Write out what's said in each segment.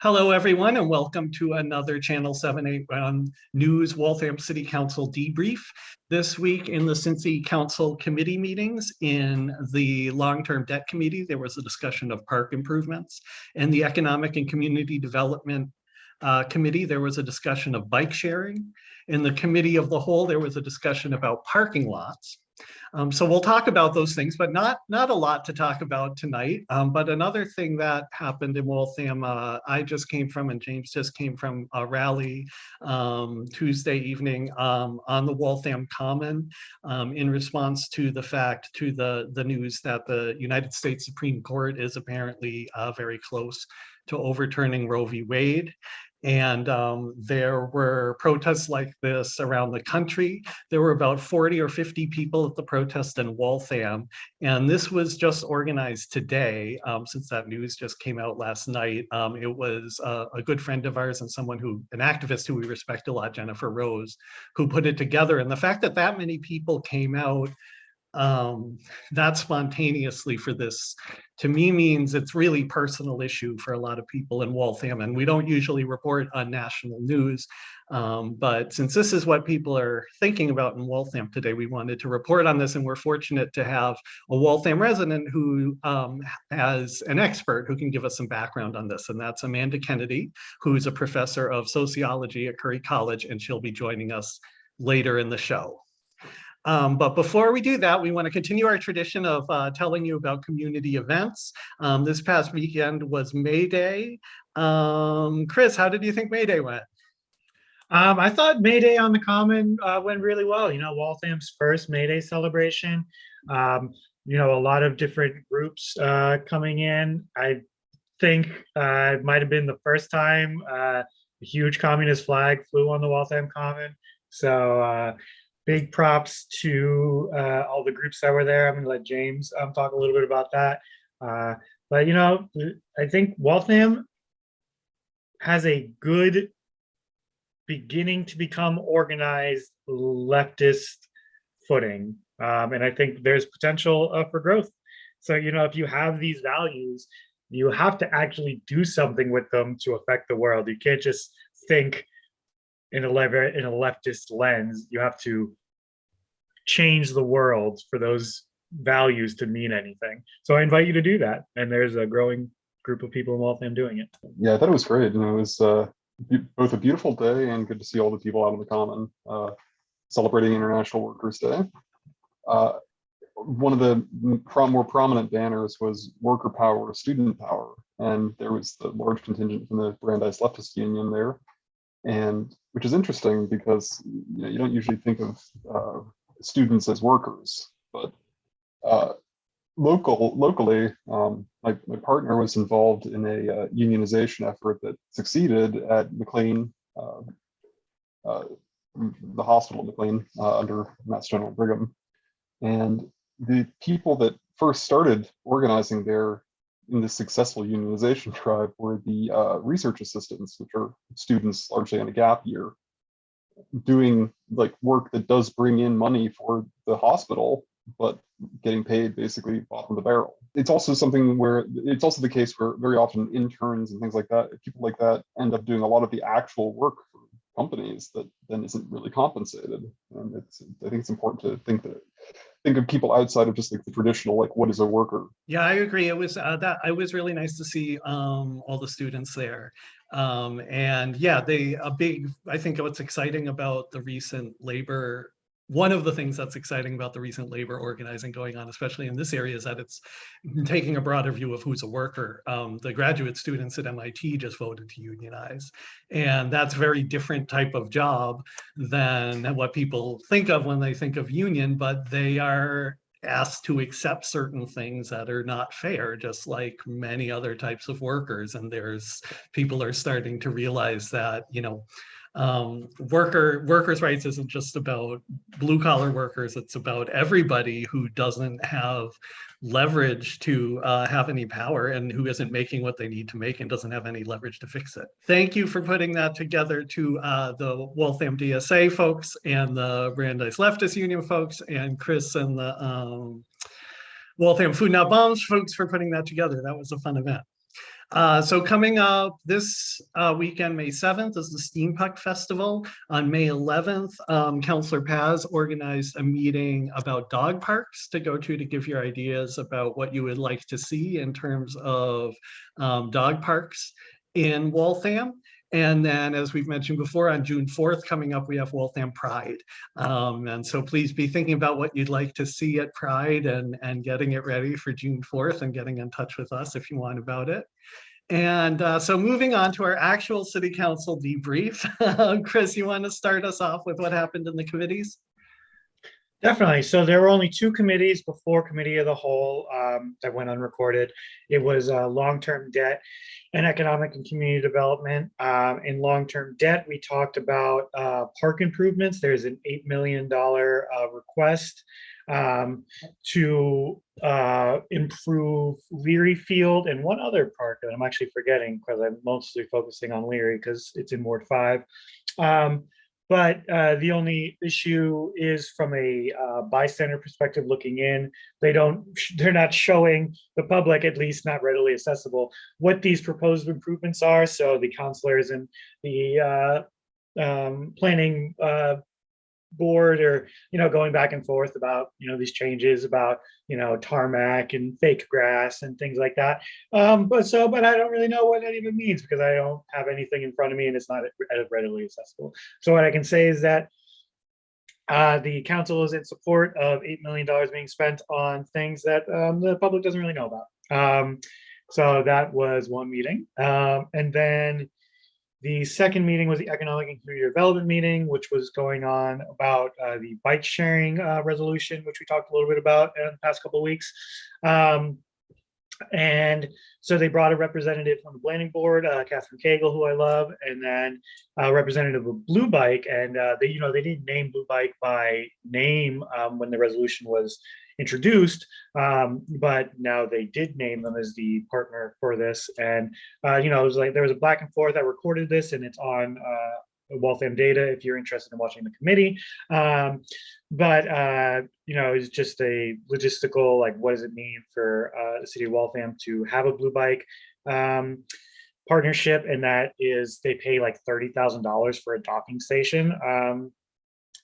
Hello, everyone, and welcome to another Channel 781 News Waltham City Council debrief. This week in the Cincy Council committee meetings in the Long-Term Debt Committee, there was a discussion of park improvements. In the Economic and Community Development uh, Committee, there was a discussion of bike sharing. In the Committee of the Whole, there was a discussion about parking lots. Um, so we'll talk about those things, but not not a lot to talk about tonight. Um, but another thing that happened in Waltham, uh, I just came from and James just came from a rally um, Tuesday evening um, on the Waltham Common um, in response to the fact, to the, the news that the United States Supreme Court is apparently uh, very close to overturning Roe v. Wade. And um, there were protests like this around the country. There were about 40 or 50 people at the protest in Waltham. And this was just organized today, um, since that news just came out last night. Um, it was a, a, good friend of ours and someone who, an activist who we respect a lot, Jennifer Rose, who put it together. And the fact that that many people came out um, that spontaneously for this to me means it's really personal issue for a lot of people in Waltham and we don't usually report on national news um, but since this is what people are thinking about in Waltham today we wanted to report on this and we're fortunate to have a Waltham resident who um, has an expert who can give us some background on this and that's Amanda Kennedy who's a professor of sociology at Curry College and she'll be joining us later in the show. Um, but before we do that, we want to continue our tradition of uh, telling you about community events. Um, this past weekend was May Day. Um, Chris, how did you think May Day went? Um, I thought May Day on the Common uh, went really well. You know, Waltham's first May Day celebration. Um, you know, a lot of different groups uh, coming in. I think uh, it might have been the first time uh, a huge communist flag flew on the Waltham Common. So uh, big props to uh, all the groups that were there. I'm going to let James um, talk a little bit about that. Uh, but, you know, I think Waltham has a good beginning to become organized leftist footing. Um, and I think there's potential uh, for growth. So, you know, if you have these values, you have to actually do something with them to affect the world. You can't just think in a in a leftist lens. You have to change the world for those values to mean anything. So I invite you to do that. And there's a growing group of people in Waltham doing it. Yeah, I thought it was great. And it was uh, both a beautiful day and good to see all the people out on the common uh, celebrating International Workers' Day. Uh, one of the more prominent banners was worker power, student power, and there was the large contingent from the Brandeis Leftist Union there, and which is interesting because you, know, you don't usually think of uh, students as workers, but uh, local locally, um, my, my partner was involved in a uh, unionization effort that succeeded at McLean, uh, uh the hospital McLean uh, under Mass General Brigham. And the people that first started organizing there in this successful unionization drive were the uh, research assistants, which are students largely on a gap year doing like work that does bring in money for the hospital, but getting paid basically bottom of the barrel. It's also something where it's also the case where very often interns and things like that, people like that end up doing a lot of the actual work companies that then isn't really compensated. And it's I think it's important to think that think of people outside of just like the traditional like what is a worker? Yeah i agree. It was uh, that it was really nice to see um all the students there. Um and yeah they a big i think what's exciting about the recent labor one of the things that's exciting about the recent labor organizing going on, especially in this area, is that it's taking a broader view of who's a worker. Um, the graduate students at MIT just voted to unionize. And that's a very different type of job than what people think of when they think of union, but they are asked to accept certain things that are not fair, just like many other types of workers. And there's people are starting to realize that, you know, um, worker workers' rights isn't just about blue collar workers. It's about everybody who doesn't have leverage to uh, have any power and who isn't making what they need to make and doesn't have any leverage to fix it. Thank you for putting that together to uh, the Waltham DSA folks and the Brandeis Leftist Union folks and Chris and the um, Waltham Food Not Bombs folks for putting that together. That was a fun event. Uh, so coming up this uh, weekend, May 7th, is the Steampunk Festival. On May 11th, um, Counselor Paz organized a meeting about dog parks to go to to give your ideas about what you would like to see in terms of um, dog parks in Waltham. And then, as we've mentioned before, on June 4th, coming up, we have Waltham Pride. Um, and so please be thinking about what you'd like to see at Pride and, and getting it ready for June 4th and getting in touch with us if you want about it. And uh, so moving on to our actual city council debrief. Chris, you want to start us off with what happened in the committees? Definitely. So there were only two committees before committee of the whole um, that went unrecorded. It was uh, long-term debt and economic and community development. Um, in long-term debt, we talked about uh, park improvements. There's an $8 million uh, request um, to uh, improve Leary Field and one other park that I'm actually forgetting because I'm mostly focusing on Leary because it's in Ward 5. But uh, the only issue is from a uh, bystander perspective looking in, they don't, they're not showing the public, at least not readily accessible, what these proposed improvements are. So the counselors and the uh, um, planning uh, board or, you know, going back and forth about, you know, these changes about, you know, tarmac and fake grass and things like that. Um, but so, but I don't really know what that even means because I don't have anything in front of me and it's not readily accessible. So what I can say is that uh, the council is in support of $8 million being spent on things that um, the public doesn't really know about. Um, so that was one meeting. Um, and then the second meeting was the Economic and Community Development meeting, which was going on about uh, the bike sharing uh, resolution, which we talked a little bit about in the past couple of weeks. Um, and so they brought a representative from the planning board, uh, Catherine Cagle, who I love, and then a representative of Blue Bike. And uh, they, you know, they didn't name Blue Bike by name um, when the resolution was introduced, um, but now they did name them as the partner for this. And, uh, you know, it was like there was a back and forth. I recorded this and it's on uh, Waltham data if you're interested in watching the committee. Um, but, uh, you know, it's just a logistical, like, what does it mean for uh, the city of Waltham to have a blue bike um, partnership? And that is they pay like $30,000 for a docking station. Um,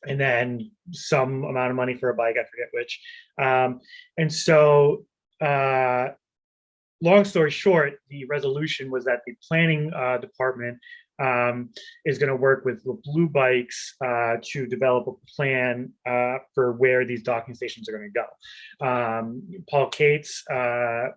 and then some amount of money for a bike, I forget which. Um, and so, uh, long story short, the resolution was that the planning uh, department um, is going to work with the blue bikes uh, to develop a plan uh, for where these docking stations are going to go. Um, Paul Katz uh,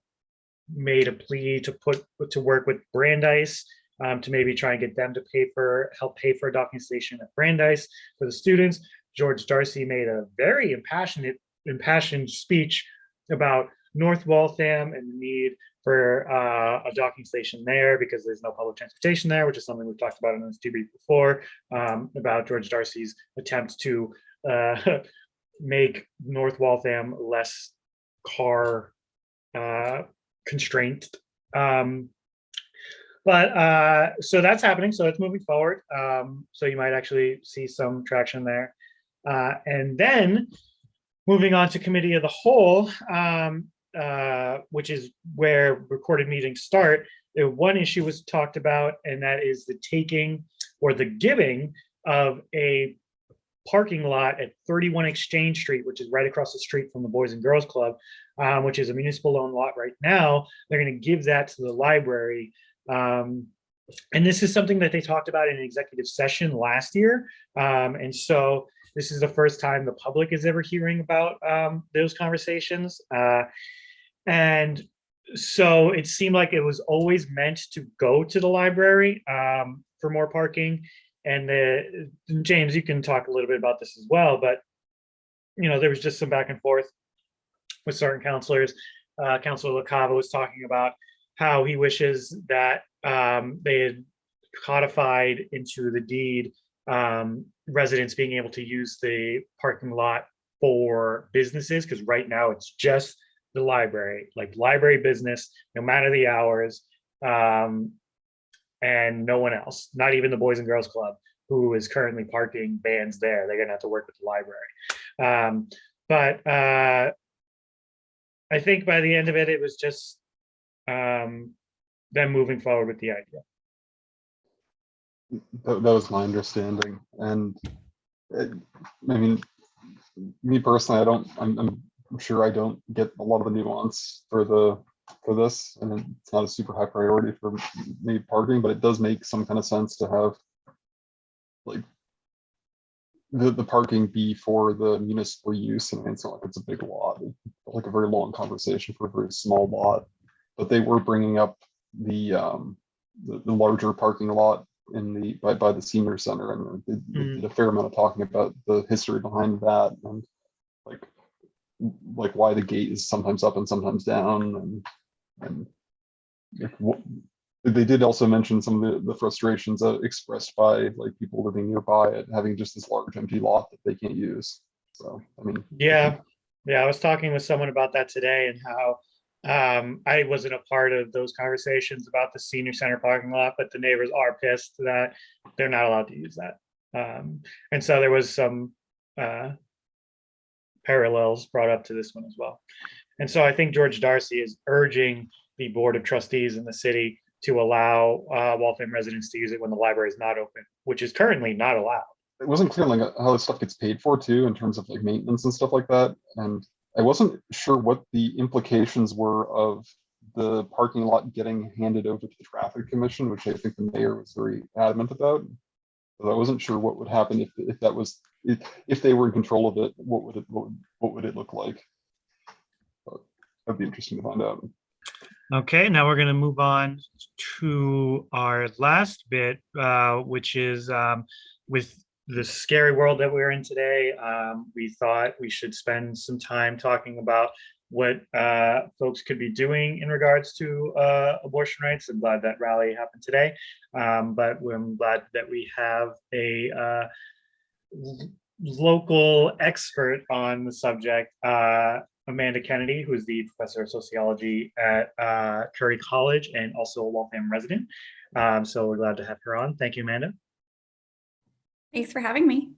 made a plea to put to work with Brandeis um, to maybe try and get them to pay for help pay for a docking station at Brandeis for the students. George Darcy made a very impassioned impassioned speech about North Waltham and the need for uh, a docking station there because there's no public transportation there, which is something we've talked about in this debrief before um, about George Darcy's attempt to uh, make North Waltham less car uh, constraint. Um, but uh, so that's happening. So it's moving forward. Um, so you might actually see some traction there. Uh, and then moving on to committee of the whole, um, uh, which is where recorded meetings start. One issue was talked about, and that is the taking or the giving of a parking lot at 31 Exchange Street, which is right across the street from the Boys and Girls Club, um, which is a municipal owned lot right now. They're going to give that to the library um, and this is something that they talked about in an executive session last year. Um, and so this is the first time the public is ever hearing about um, those conversations. Uh, and so it seemed like it was always meant to go to the library um, for more parking. And the, James, you can talk a little bit about this as well, but you know, there was just some back and forth with certain counselors. Uh, Councilor LaCava was talking about how he wishes that um, they had codified into the deed um, residents being able to use the parking lot for businesses because right now it's just the library, like library business, no matter the hours, um, and no one else, not even the Boys and Girls Club, who is currently parking bands there. They're gonna have to work with the library. Um, but uh, I think by the end of it, it was just um, them moving forward with the idea. That, that was my understanding, and it, I mean, me personally, I don't, I'm, I'm sure I don't get a lot of the nuance for the, for this, and it's not a super high priority for me parking, but it does make some kind of sense to have like the, the parking be for the municipal use, and it's not like it's a big lot, like a very long conversation for a very small lot. But they were bringing up the, um, the, the larger parking lot in the, by, by the senior center and they they Mm. did a fair amount of talking about the history behind that and like, like why the gate is sometimes up and sometimes down and, and what, they did also mention some of the, the frustrations uh, expressed by like people living nearby at having just this large empty lot that they can't use. So, I mean. Yeah, yeah, I was talking with someone about that today and how um, I wasn't a part of those conversations about the senior center parking lot, but the neighbors are pissed that they're not allowed to use that. Um, and so there was some uh, parallels brought up to this one as well. And so I think George Darcy is urging the Board of Trustees in the city to allow uh, Waltham residents to use it when the library is not open, which is currently not allowed. it wasn't clear like how this stuff gets paid for too in terms of like maintenance and stuff like that and i wasn't sure what the implications were of the parking lot getting handed over to the traffic commission which i think the mayor was very adamant about but i wasn't sure what would happen if if that was if, if they were in control of it what would it what would, what would it look like But that'd be interesting to find out Okay, now we're going to move on to our last bit, uh, which is um, with the scary world that we're in today. Um, we thought we should spend some time talking about what uh, folks could be doing in regards to uh, abortion rights. I'm glad that rally happened today, um, but I'm glad that we have a uh, local expert on the subject, uh, Amanda Kennedy, who is the professor of sociology at uh, Curry College and also a Waltham resident. Um, so we're glad to have her on. Thank you, Amanda. Thanks for having me.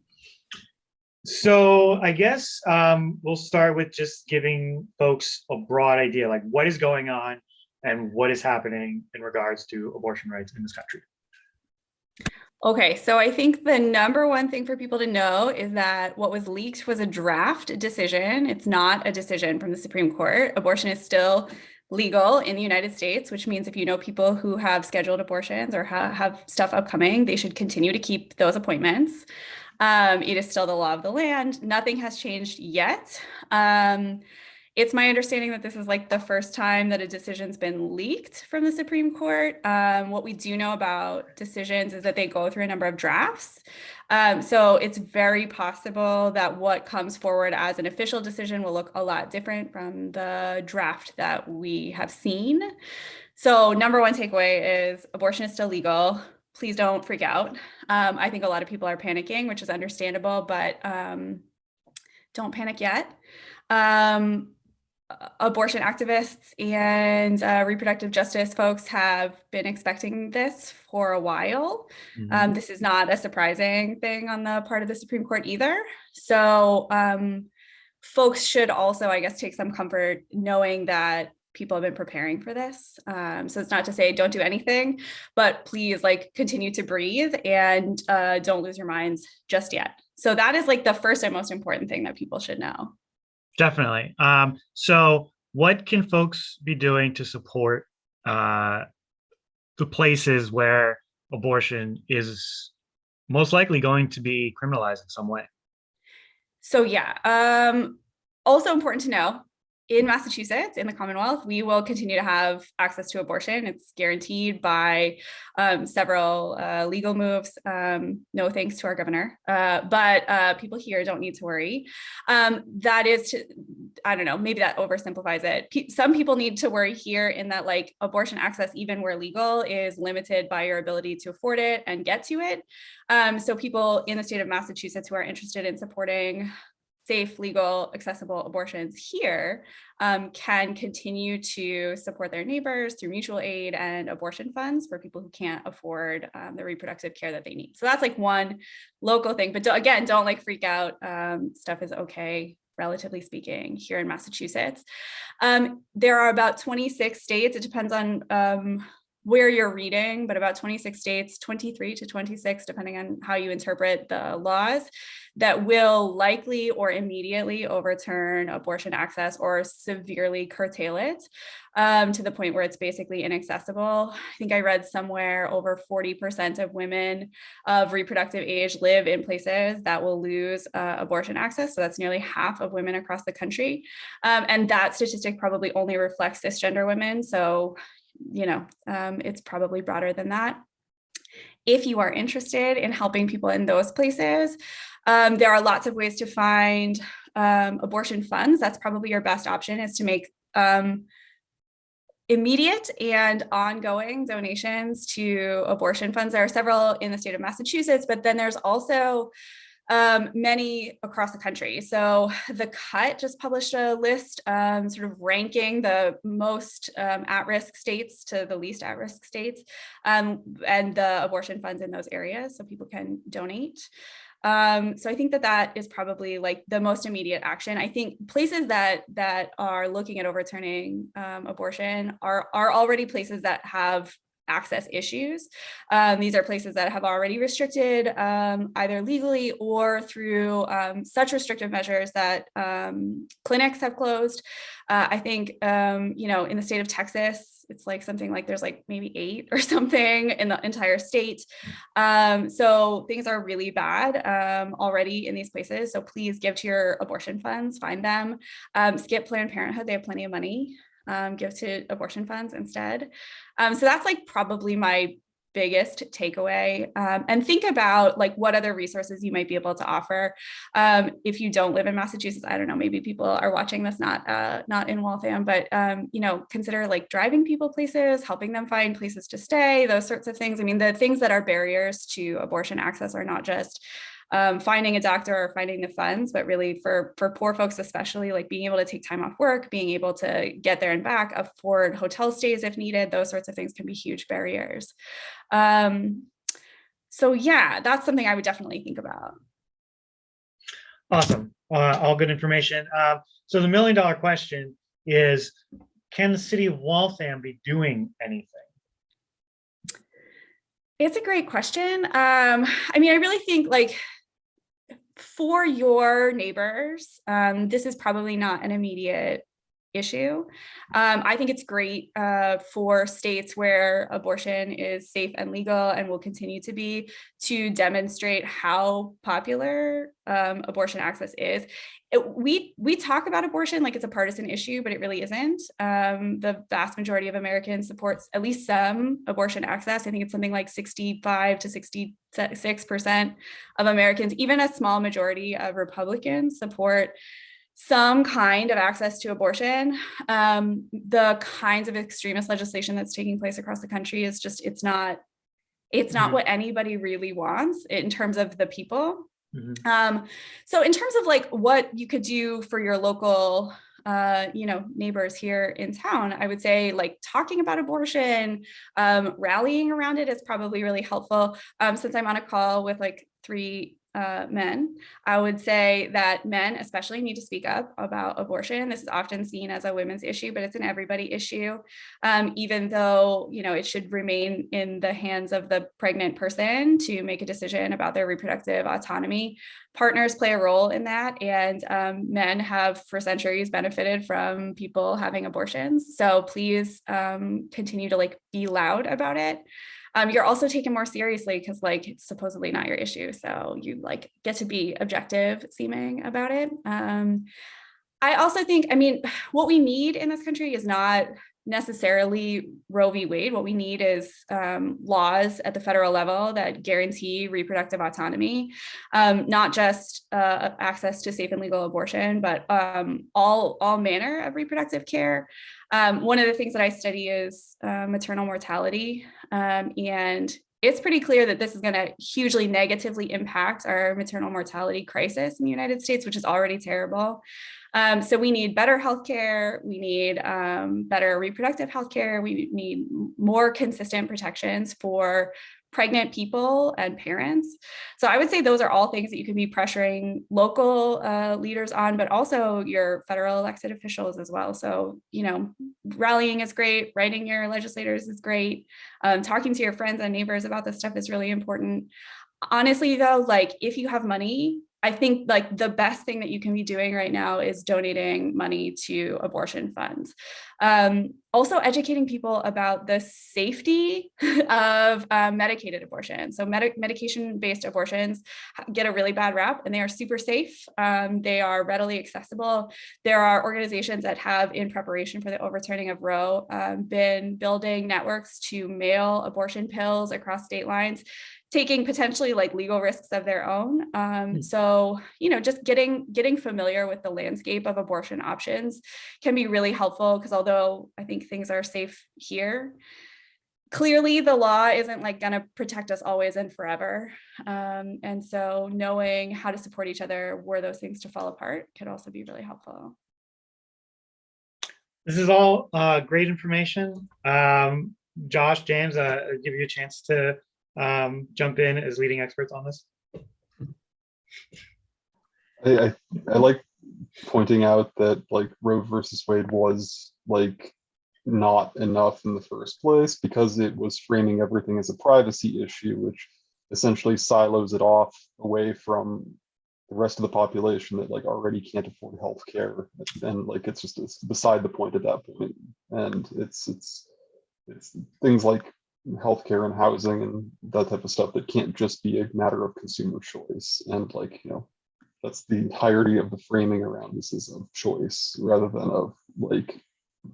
So I guess um, we'll start with just giving folks a broad idea, like what is going on and what is happening in regards to abortion rights in this country. Okay, so I think the number one thing for people to know is that what was leaked was a draft decision. It's not a decision from the Supreme Court. Abortion is still legal in the United States, which means if you know people who have scheduled abortions or ha have stuff upcoming, they should continue to keep those appointments. Um, it is still the law of the land. Nothing has changed yet. Um, it's my understanding that this is like the first time that a decision's been leaked from the Supreme Court. Um, what we do know about decisions is that they go through a number of drafts. Um, so it's very possible that what comes forward as an official decision will look a lot different from the draft that we have seen. So number one takeaway is abortion is still legal. Please don't freak out. Um, I think a lot of people are panicking, which is understandable, but um, don't panic yet. Um, abortion activists and uh, reproductive justice folks have been expecting this for a while. Um, this is not a surprising thing on the part of the Supreme Court either. So um, folks should also, I guess, take some comfort knowing that people have been preparing for this. Um, so it's not to say don't do anything, but please like continue to breathe and uh, don't lose your minds just yet. So that is like the first and most important thing that people should know. Definitely. Um, so what can folks be doing to support uh, the places where abortion is most likely going to be criminalized in some way? So yeah, um, also important to know, in Massachusetts, in the Commonwealth, we will continue to have access to abortion. It's guaranteed by um, several uh, legal moves. Um, no thanks to our governor, uh, but uh, people here don't need to worry. Um, that is, to, I don't know, maybe that oversimplifies it. Pe some people need to worry here in that like abortion access, even where legal, is limited by your ability to afford it and get to it. Um, so people in the state of Massachusetts who are interested in supporting safe, legal, accessible abortions here um, can continue to support their neighbors through mutual aid and abortion funds for people who can't afford um, the reproductive care that they need. So that's like one local thing, but do, again, don't like freak out. Um, stuff is okay, relatively speaking, here in Massachusetts. Um, there are about 26 states, it depends on um, where you're reading, but about 26 states, 23 to 26, depending on how you interpret the laws, that will likely or immediately overturn abortion access or severely curtail it um, to the point where it's basically inaccessible. I think I read somewhere over 40% of women of reproductive age live in places that will lose uh, abortion access. So that's nearly half of women across the country. Um, and that statistic probably only reflects cisgender women. So you know, um, it's probably broader than that. If you are interested in helping people in those places, um, there are lots of ways to find um, abortion funds. That's probably your best option is to make um, immediate and ongoing donations to abortion funds. There are several in the state of Massachusetts, but then there's also um, many across the country. So the cut just published a list um, sort of ranking the most um, at-risk states to the least at-risk states um, and the abortion funds in those areas so people can donate. Um, so I think that that is probably like the most immediate action. I think places that that are looking at overturning um, abortion are, are already places that have access issues. Um, these are places that have already restricted um, either legally or through um, such restrictive measures that um, clinics have closed. Uh, I think, um, you know, in the state of Texas, it's like something like there's like maybe eight or something in the entire state. Um, so things are really bad already in these places. So please give to your abortion funds, find them, skip Planned Parenthood, they have plenty of money um, give to abortion funds instead. Um, so that's like probably my biggest takeaway. Um, and think about like what other resources you might be able to offer. Um, if you don't live in Massachusetts I don't know maybe people are watching this not uh, not in Waltham but um, you know consider like driving people places helping them find places to stay those sorts of things. I mean the things that are barriers to abortion access are not just um, finding a doctor or finding the funds, but really for, for poor folks, especially like being able to take time off work, being able to get there and back, afford hotel stays if needed, those sorts of things can be huge barriers. Um, so yeah, that's something I would definitely think about. Awesome. Uh, all good information. Uh, so the million dollar question is, can the city of Waltham be doing anything? It's a great question. Um, I mean, I really think like for your neighbors, um, this is probably not an immediate issue. Um, I think it's great uh, for states where abortion is safe and legal and will continue to be to demonstrate how popular um, abortion access is. It, we we talk about abortion like it's a partisan issue, but it really isn't. Um, the vast majority of Americans supports at least some abortion access. I think it's something like 65 to 66 percent of Americans, even a small majority of Republicans support some kind of access to abortion. Um, the kinds of extremist legislation that's taking place across the country is just, it's not, it's not mm -hmm. what anybody really wants in terms of the people. Mm -hmm. um, so in terms of like what you could do for your local uh, you know, neighbors here in town, I would say like talking about abortion, um, rallying around it is probably really helpful. Um, since I'm on a call with like three uh, men, I would say that men especially need to speak up about abortion. This is often seen as a women's issue, but it's an everybody issue, um, even though, you know, it should remain in the hands of the pregnant person to make a decision about their reproductive autonomy. Partners play a role in that, and um, men have for centuries benefited from people having abortions. So please um, continue to like be loud about it um, you're also taken more seriously because like it's supposedly not your issue. So you like get to be objective seeming about it. Um, I also think, I mean, what we need in this country is not necessarily Roe v. Wade. What we need is um, laws at the federal level that guarantee reproductive autonomy, um, not just uh, access to safe and legal abortion, but um, all, all manner of reproductive care. Um, one of the things that I study is uh, maternal mortality. Um, and it's pretty clear that this is going to hugely negatively impact our maternal mortality crisis in the United States, which is already terrible. Um, so we need better healthcare, we need um, better reproductive healthcare, we need more consistent protections for pregnant people and parents. So I would say those are all things that you could be pressuring local uh, leaders on, but also your federal elected officials as well. So, you know, rallying is great, writing your legislators is great, um, talking to your friends and neighbors about this stuff is really important. Honestly, though, like if you have money, I think like the best thing that you can be doing right now is donating money to abortion funds. Um, also educating people about the safety of uh, medicated abortion. So med medication-based abortions get a really bad rap and they are super safe. Um, they are readily accessible. There are organizations that have in preparation for the overturning of Roe um, been building networks to mail abortion pills across state lines taking potentially like legal risks of their own. Um, so, you know, just getting getting familiar with the landscape of abortion options can be really helpful because although I think things are safe here, clearly the law isn't like going to protect us always and forever. Um, and so knowing how to support each other were those things to fall apart could also be really helpful. This is all uh, great information. Um, Josh, James, uh, I'll give you a chance to um, jump in as leading experts on this. I, I, I like pointing out that like Roe versus Wade was like not enough in the first place because it was framing everything as a privacy issue, which essentially silos it off away from the rest of the population that like already can't afford health care and like it's just it's beside the point at that point and it's it's it's things like healthcare and housing and that type of stuff that can't just be a matter of consumer choice. And like you know that's the entirety of the framing around this is of choice rather than of like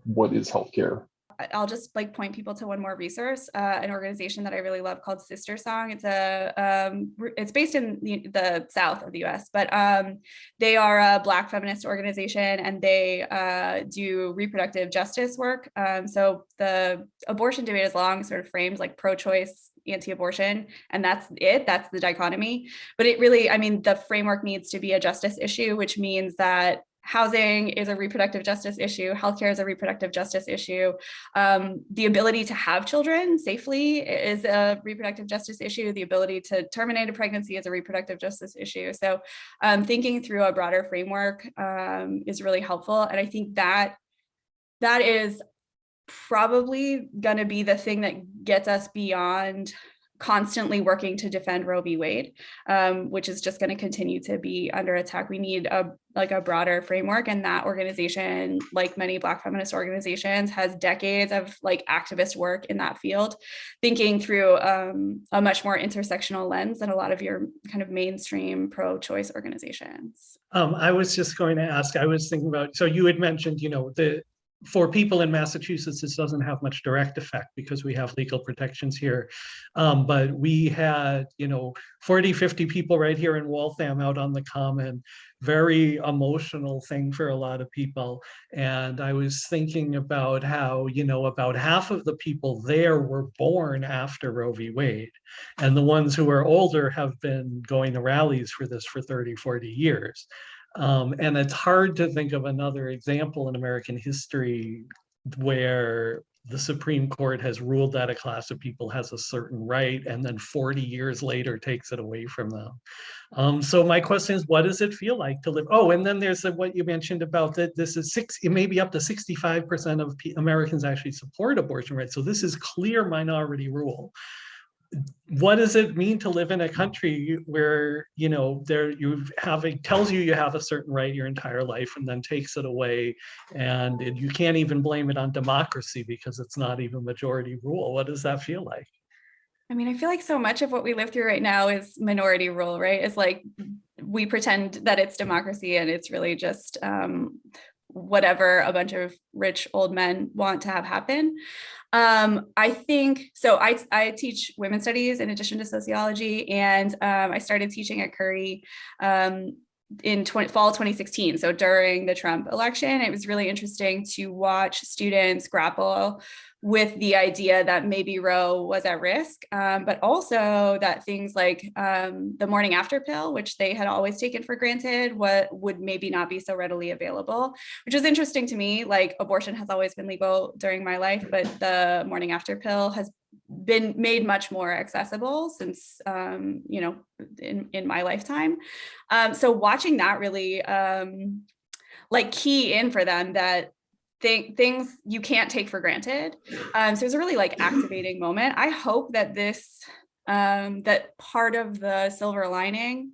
what is healthcare I'll just like point people to one more resource, uh, an organization that I really love called Sister Song. It's a um, it's based in the, the, south of the U.S., but um, they are a Black feminist organization and they uh, do reproductive justice work. Um, so the abortion debate is long sort of framed like pro-choice anti-abortion and that's it that's the dichotomy but it really i mean the framework needs to be a justice issue which means that housing is a reproductive justice issue, healthcare is a reproductive justice issue, um, the ability to have children safely is a reproductive justice issue, the ability to terminate a pregnancy is a reproductive justice issue. So um, thinking through a broader framework um, is really helpful. And I think that that is probably going to be the thing that gets us beyond constantly working to defend Roe v. Wade, um, which is just going to continue to be under attack. We need a like a broader framework, and that organization, like many Black feminist organizations, has decades of like activist work in that field, thinking through um, a much more intersectional lens than a lot of your kind of mainstream pro-choice organizations. Um, I was just going to ask. I was thinking about. So you had mentioned, you know, the for people in Massachusetts, this doesn't have much direct effect because we have legal protections here. Um, but we had, you know, 40, 50 people right here in Waltham out on the common, very emotional thing for a lot of people. And I was thinking about how, you know, about half of the people there were born after Roe v. Wade. And the ones who are older have been going to rallies for this for 30, 40 years. Um, and it's hard to think of another example in American history where the Supreme Court has ruled that a class of people has a certain right and then 40 years later takes it away from them. Um, so my question is, what does it feel like to live? Oh, and then there's the, what you mentioned about that this is six, it may be up to 65% of Americans actually support abortion rights. So this is clear minority rule what does it mean to live in a country where you know there you have it tells you you have a certain right your entire life and then takes it away. And it, you can't even blame it on democracy because it's not even majority rule. What does that feel like? I mean i feel like so much of what we live through right now is minority rule right? It's like we pretend that it's democracy and it's really just um, whatever a bunch of rich old men want to have happen um, I think, so I, I teach women's studies in addition to sociology, and um, I started teaching at Curry um, in 20, fall 2016. So during the Trump election, it was really interesting to watch students grapple with the idea that maybe Roe was at risk, um, but also that things like um, the morning after pill, which they had always taken for granted, what would maybe not be so readily available, which was interesting to me. Like abortion has always been legal during my life, but the morning after pill has been made much more accessible since um, you know in in my lifetime. Um, so watching that really um, like key in for them that th things you can't take for granted. Um, so it was a really like activating moment. I hope that this um, that part of the silver lining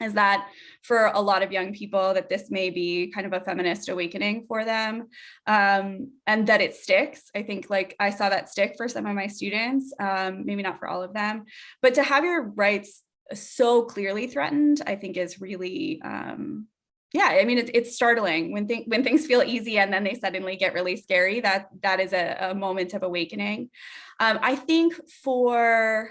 is that for a lot of young people that this may be kind of a feminist awakening for them um, and that it sticks. I think like I saw that stick for some of my students, um, maybe not for all of them, but to have your rights so clearly threatened, I think is really, um, yeah, I mean, it's, it's startling when, th when things feel easy and then they suddenly get really scary, that that is a, a moment of awakening. Um, I think for,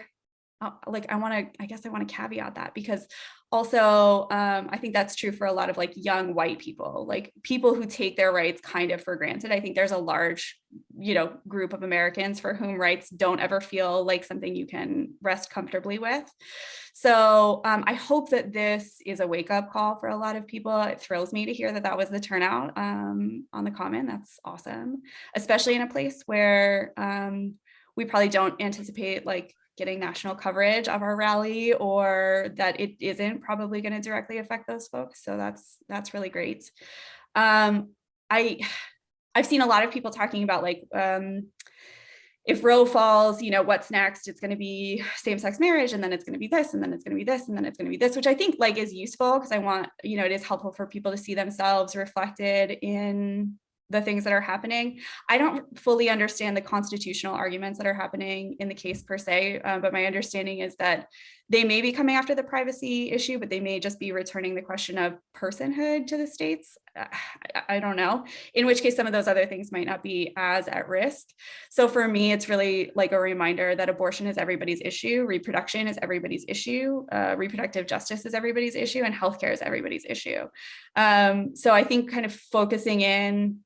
like, I wanna, I guess I wanna caveat that because also, um, I think that's true for a lot of like young white people, like people who take their rights kind of for granted. I think there's a large, you know, group of Americans for whom rights don't ever feel like something you can rest comfortably with. So um, I hope that this is a wake up call for a lot of people. It thrills me to hear that that was the turnout um, on the common. That's awesome, especially in a place where um, we probably don't anticipate like getting national coverage of our rally or that it isn't probably going to directly affect those folks. So that's that's really great. Um, I I've seen a lot of people talking about like um, if Roe falls, you know, what's next? It's going to be same-sex marriage, and then it's going to be this, and then it's going to be this, and then it's going to be this, which I think like is useful because I want, you know, it is helpful for people to see themselves reflected in the things that are happening. I don't fully understand the constitutional arguments that are happening in the case per se, uh, but my understanding is that they may be coming after the privacy issue, but they may just be returning the question of personhood to the states. Uh, I, I don't know, in which case some of those other things might not be as at risk. So for me, it's really like a reminder that abortion is everybody's issue, reproduction is everybody's issue, uh, reproductive justice is everybody's issue, and healthcare is everybody's issue. Um, so I think kind of focusing in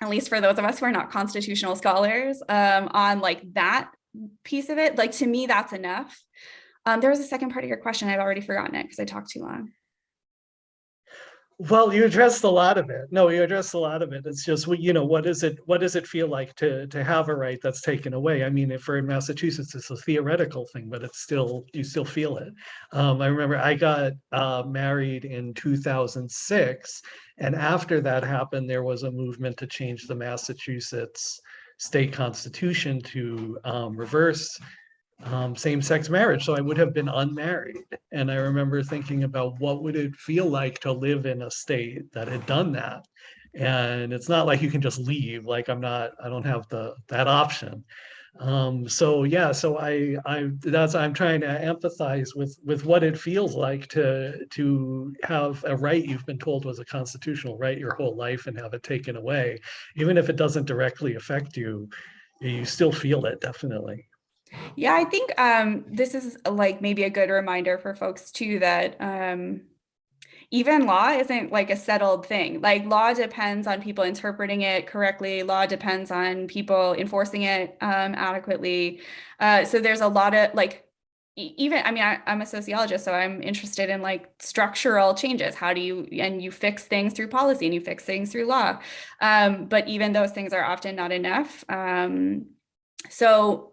at least for those of us who are not constitutional scholars, um, on like that piece of it, like to me, that's enough. Um, there was a second part of your question. I've already forgotten it because I talked too long. Well, you addressed a lot of it. No, you addressed a lot of it. It's just, you know, what is it, what does it feel like to, to have a right that's taken away? I mean, if we're in Massachusetts, it's a theoretical thing, but it's still, you still feel it. Um, I remember I got uh, married in 2006. And after that happened, there was a movement to change the Massachusetts state constitution to um, reverse um, same-sex marriage, so I would have been unmarried. And I remember thinking about what would it feel like to live in a state that had done that. And it's not like you can just leave, like I'm not, I don't have the that option. Um, so yeah, so I, I, that's, I'm trying to empathize with, with what it feels like to, to have a right you've been told was a constitutional right your whole life and have it taken away. Even if it doesn't directly affect you, you still feel it, definitely. Yeah, I think um, this is like maybe a good reminder for folks too that um, even law isn't like a settled thing. Like law depends on people interpreting it correctly. Law depends on people enforcing it um, adequately. Uh, so there's a lot of like even i mean I, am a sociologist so i'm interested in like structural changes how do you and you fix things through policy and you fix things through law um, but even those things are often not enough um, so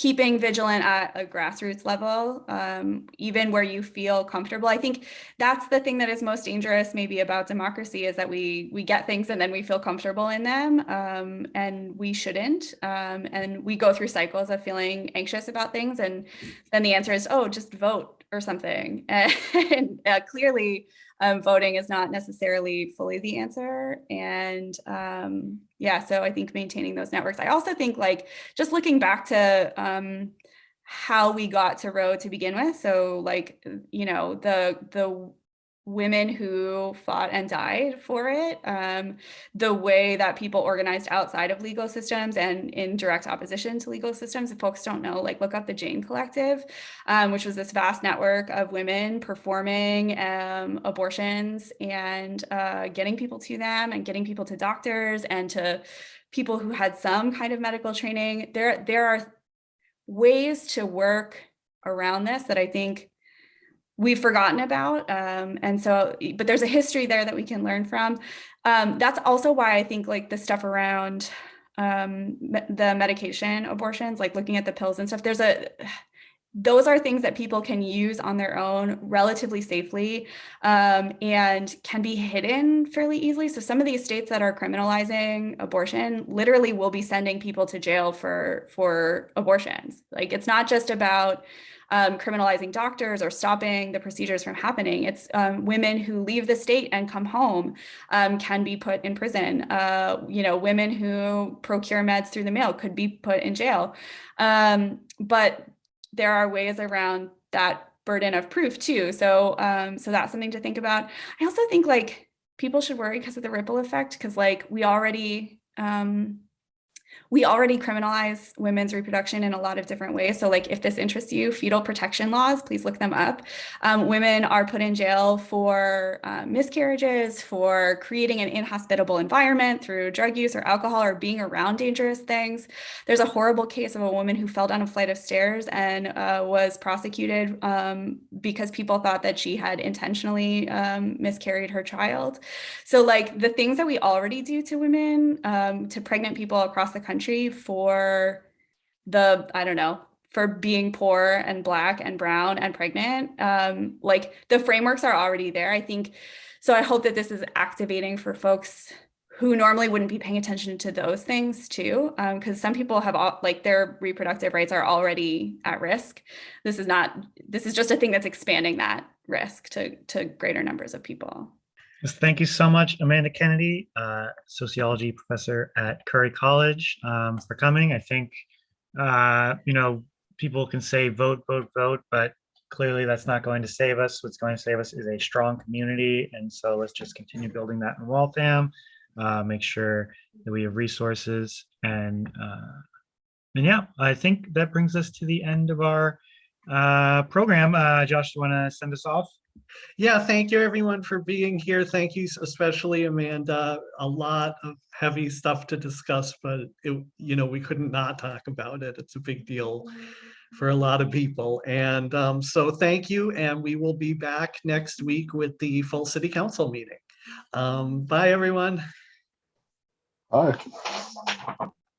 keeping vigilant at a grassroots level, um, even where you feel comfortable. I think that's the thing that is most dangerous maybe about democracy is that we we get things and then we feel comfortable in them um, and we shouldn't. Um, and we go through cycles of feeling anxious about things and then the answer is, oh, just vote or something. And uh, clearly um, voting is not necessarily fully the answer. And um, yeah, so I think maintaining those networks. I also think like just looking back to um, how we got to Roe to begin with. So like, you know, the the women who fought and died for it, um, the way that people organized outside of legal systems and in direct opposition to legal systems. If folks don't know, like look up the Jane Collective, um, which was this vast network of women performing um, abortions and uh, getting people to them and getting people to doctors and to people who had some kind of medical training. There, there are ways to work around this that I think we've forgotten about. Um, and so, but there's a history there that we can learn from. Um, that's also why I think like the stuff around um, the medication abortions, like looking at the pills and stuff, there's a, those are things that people can use on their own relatively safely um, and can be hidden fairly easily. So some of these states that are criminalizing abortion literally will be sending people to jail for for abortions. Like it's not just about um, criminalizing doctors or stopping the procedures from happening. It's um, women who leave the state and come home um, can be put in prison. Uh, you know, women who procure meds through the mail could be put in jail. Um, but there are ways around that burden of proof too. So, um, so that's something to think about. I also think like people should worry because of the ripple effect, because like we already, um, we already criminalize women's reproduction in a lot of different ways. So like if this interests you, fetal protection laws, please look them up. Um, women are put in jail for uh, miscarriages, for creating an inhospitable environment through drug use or alcohol or being around dangerous things. There's a horrible case of a woman who fell down a flight of stairs and uh, was prosecuted um, because people thought that she had intentionally um, miscarried her child. So like the things that we already do to women, um, to pregnant people across the country for the, I don't know, for being poor and black and brown and pregnant, um, like the frameworks are already there. I think, so I hope that this is activating for folks who normally wouldn't be paying attention to those things too, because some people have all, like their reproductive rights are already at risk. This is not, this is just a thing that's expanding that risk to, to greater numbers of people. Thank you so much, Amanda Kennedy, uh, sociology professor at Curry College, um, for coming. I think, uh, you know, people can say vote, vote, vote, but clearly that's not going to save us. What's going to save us is a strong community. And so let's just continue building that in Waltham, uh, make sure that we have resources and, uh, and yeah, I think that brings us to the end of our uh, program. Uh, Josh, do you want to send us off? Yeah, thank you everyone for being here. Thank you especially Amanda. A lot of heavy stuff to discuss, but it, you know, we couldn't not talk about it. It's a big deal for a lot of people. And um, so thank you. And we will be back next week with the full city council meeting. Um, bye, everyone. Bye.